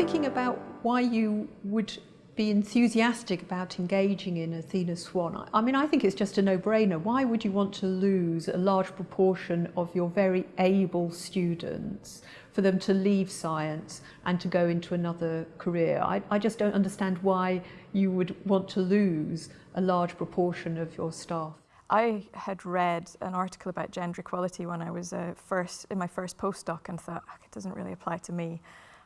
thinking about why you would be enthusiastic about engaging in Athena Swan. I mean, I think it's just a no-brainer. Why would you want to lose a large proportion of your very able students for them to leave science and to go into another career? I, I just don't understand why you would want to lose a large proportion of your staff. I had read an article about gender equality when I was uh, first in my first postdoc and thought, oh, it doesn't really apply to me.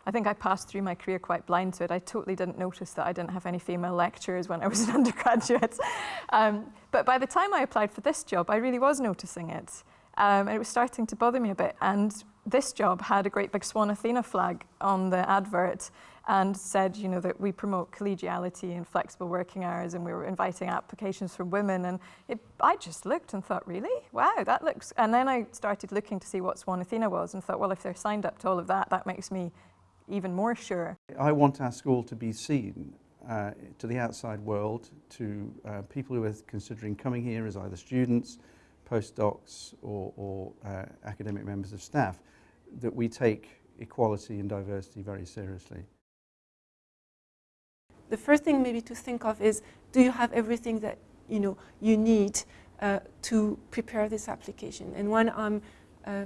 I think I passed through my career quite blind to it. I totally didn't notice that I didn't have any female lecturers when I was an undergraduate. Um, but by the time I applied for this job, I really was noticing it. Um, and it was starting to bother me a bit. And this job had a great big Swan Athena flag on the advert and said, you know, that we promote collegiality and flexible working hours and we were inviting applications from women. And it, I just looked and thought, really? Wow, that looks... And then I started looking to see what Swan Athena was and thought, well, if they're signed up to all of that, that makes me even more sure. I want our school to be seen uh, to the outside world, to uh, people who are considering coming here as either students, postdocs or, or uh, academic members of staff, that we take equality and diversity very seriously. The first thing maybe to think of is, do you have everything that you know you need uh, to prepare this application? And when I'm uh,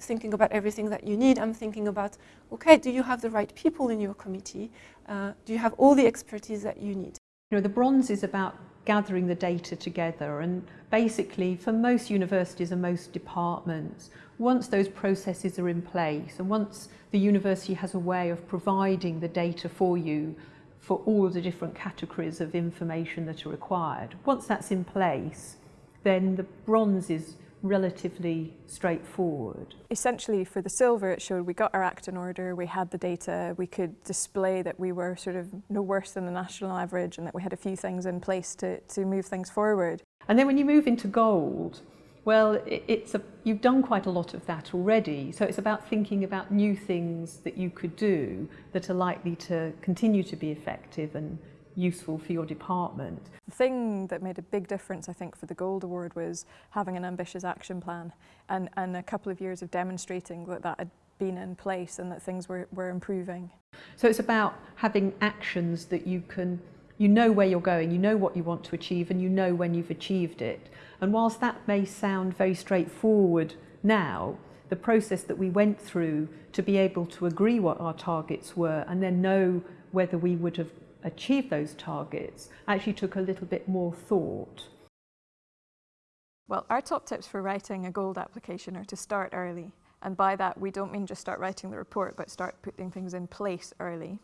thinking about everything that you need, I'm thinking about, okay, do you have the right people in your committee? Uh, do you have all the expertise that you need? You know, the bronze is about gathering the data together and basically for most universities and most departments, once those processes are in place and once the university has a way of providing the data for you for all the different categories of information that are required, once that's in place, then the bronze is relatively straightforward. Essentially for the silver it showed we got our act in order, we had the data, we could display that we were sort of no worse than the national average and that we had a few things in place to, to move things forward. And then when you move into gold, well, it's a, you've done quite a lot of that already. So it's about thinking about new things that you could do that are likely to continue to be effective and useful for your department. The thing that made a big difference, I think, for the Gold Award was having an ambitious action plan and, and a couple of years of demonstrating that that had been in place and that things were, were improving. So it's about having actions that you can, you know where you're going, you know what you want to achieve and you know when you've achieved it. And whilst that may sound very straightforward now, the process that we went through to be able to agree what our targets were and then know whether we would have achieve those targets actually took a little bit more thought. Well, our top tips for writing a gold application are to start early. And by that, we don't mean just start writing the report, but start putting things in place early.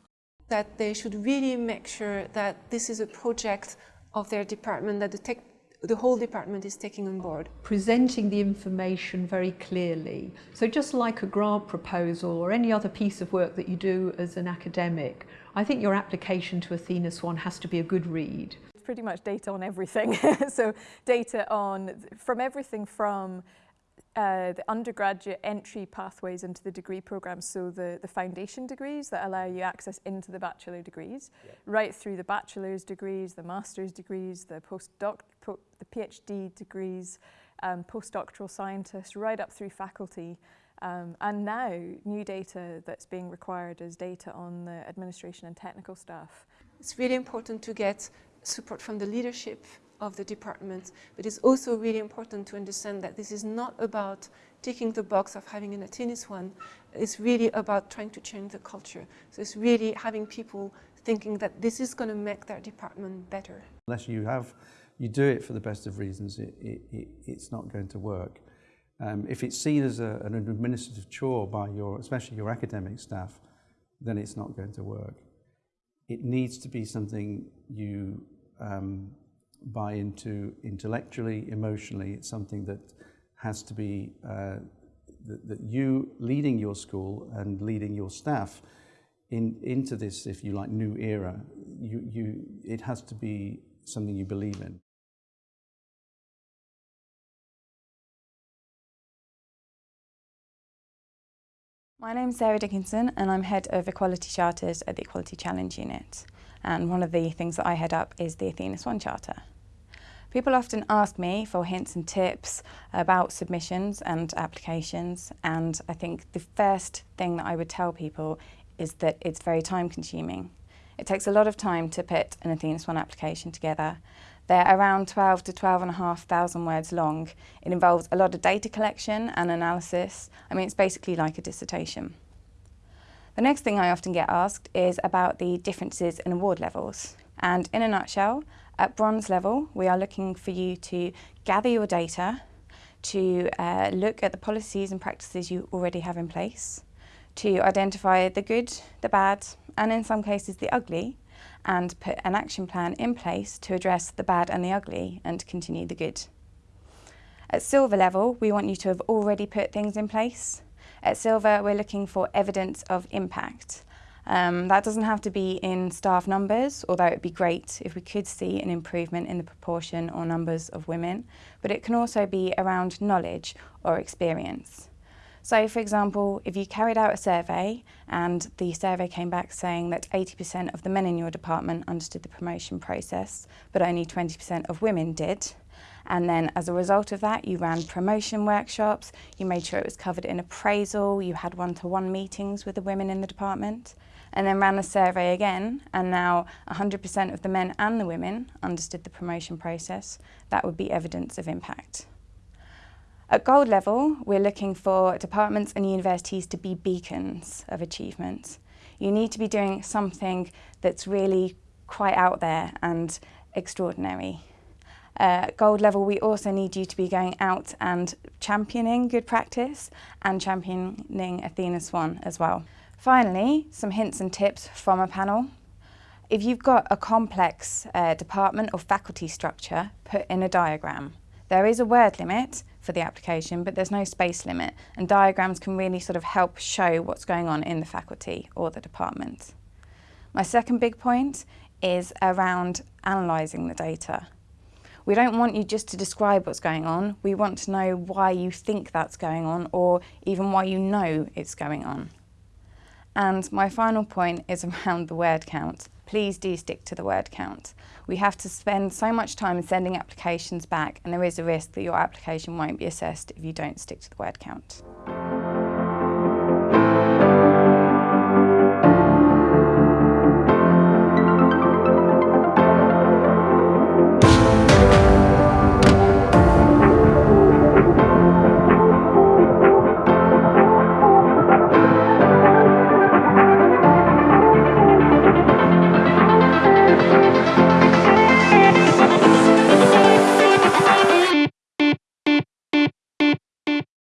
That they should really make sure that this is a project of their department, that the tech the whole department is taking on board. Presenting the information very clearly. So just like a grant proposal or any other piece of work that you do as an academic, I think your application to Athena Swan has to be a good read. It's pretty much data on everything. so data on, from everything from uh, the undergraduate entry pathways into the degree programs, so the, the foundation degrees that allow you access into the bachelor degrees, yeah. right through the bachelor's degrees, the master's degrees, the postdoc, po the PhD degrees, um, postdoctoral scientists, right up through faculty. Um, and now, new data that's being required is data on the administration and technical staff. It's really important to get support from the leadership of the department, but it's also really important to understand that this is not about ticking the box of having an Athena Swan. It's really about trying to change the culture. So it's really having people thinking that this is going to make their department better. Unless you have, you do it for the best of reasons, it, it, it, it's not going to work. Um, if it's seen as a, an administrative chore by your, especially your academic staff, then it's not going to work. It needs to be something you um, buy into intellectually, emotionally. It's something that has to be, uh, that, that you leading your school and leading your staff in, into this, if you like, new era, you, you, it has to be something you believe in. My name is Sarah Dickinson and I'm Head of Equality Charters at the Equality Challenge Unit. And one of the things that I head up is the Athena Swan Charter. People often ask me for hints and tips about submissions and applications and I think the first thing that I would tell people is that it's very time consuming. It takes a lot of time to put an Athena Swan application together. They're around 12 to 12,500 words long. It involves a lot of data collection and analysis. I mean, it's basically like a dissertation. The next thing I often get asked is about the differences in award levels. And in a nutshell, at bronze level, we are looking for you to gather your data, to uh, look at the policies and practices you already have in place, to identify the good, the bad, and in some cases the ugly, and put an action plan in place to address the bad and the ugly and continue the good. At silver level, we want you to have already put things in place. At silver, we're looking for evidence of impact. Um, that doesn't have to be in staff numbers, although it would be great if we could see an improvement in the proportion or numbers of women, but it can also be around knowledge or experience. So for example, if you carried out a survey and the survey came back saying that 80% of the men in your department understood the promotion process, but only 20% of women did, and then as a result of that, you ran promotion workshops, you made sure it was covered in appraisal, you had one-to-one -one meetings with the women in the department, and then ran the survey again, and now 100% of the men and the women understood the promotion process, that would be evidence of impact. At gold level, we're looking for departments and universities to be beacons of achievement. You need to be doing something that's really quite out there and extraordinary. Uh, gold level, we also need you to be going out and championing good practice and championing Athena Swan as well. Finally, some hints and tips from a panel. If you've got a complex uh, department or faculty structure, put in a diagram. There is a word limit for the application, but there's no space limit, and diagrams can really sort of help show what's going on in the faculty or the department. My second big point is around analysing the data. We don't want you just to describe what's going on, we want to know why you think that's going on or even why you know it's going on. And my final point is around the word count please do stick to the word count. We have to spend so much time sending applications back and there is a risk that your application won't be assessed if you don't stick to the word count.